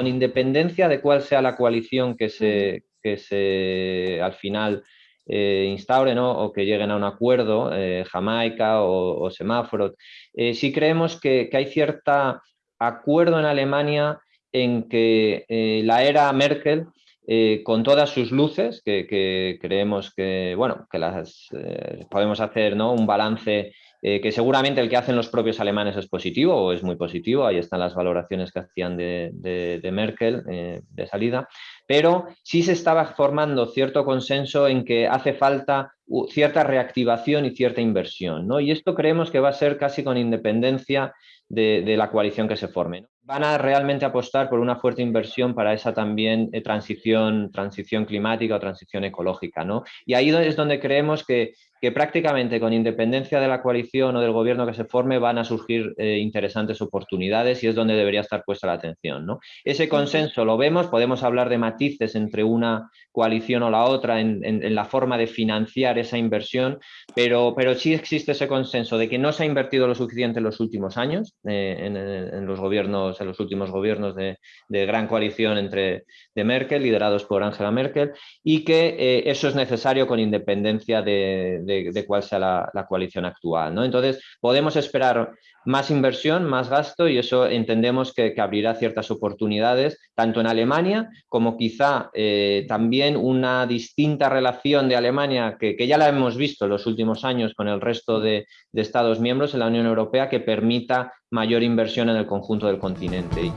independencia de cuál sea la coalición que se, que se al final eh, instaure o que lleguen a un acuerdo, eh, Jamaica o, semáforo. Eh, sí creemos que, hay cierto acuerdo en Alemania en que la era Merkel, con todas sus luces, que, creemos que, bueno, que las podemos hacer ¿no? un balance que seguramente el que hacen los propios alemanes es positivo o es muy positivo, ahí están las valoraciones que hacían de, de Merkel de salida, pero sí se estaba formando cierto consenso en que hace falta cierta reactivación y cierta inversión. ¿no? Y esto creemos que va a ser casi con independencia de, la coalición que se forme. Van a realmente apostar por una fuerte inversión para esa también eh, transición, transición climática o transición ecológica. ¿no? Y ahí es donde creemos que, que prácticamente con independencia de la coalición o del gobierno que se forme van a surgir eh, interesantes oportunidades y es donde debería estar puesta la atención. ¿no? Ese consenso lo vemos, podemos hablar de matices entre una coalición o la otra en, la forma de financiar esa inversión, pero, pero sí existe ese consenso de que no se ha invertido lo suficiente en los últimos años, eh, en, los gobiernos, en los últimos gobiernos de, gran coalición entre de Merkel, liderados por Angela Merkel, y que eh, eso es necesario con independencia de de, cuál sea la, coalición actual. ¿no? Entonces, podemos esperar más inversión, más gasto y eso entendemos que, abrirá ciertas oportunidades, tanto en Alemania como quizá eh, también una distinta relación de Alemania, que, ya la hemos visto en los últimos años con el resto de Estados miembros en la Unión Europea, que permita mayor inversión en el conjunto del continente.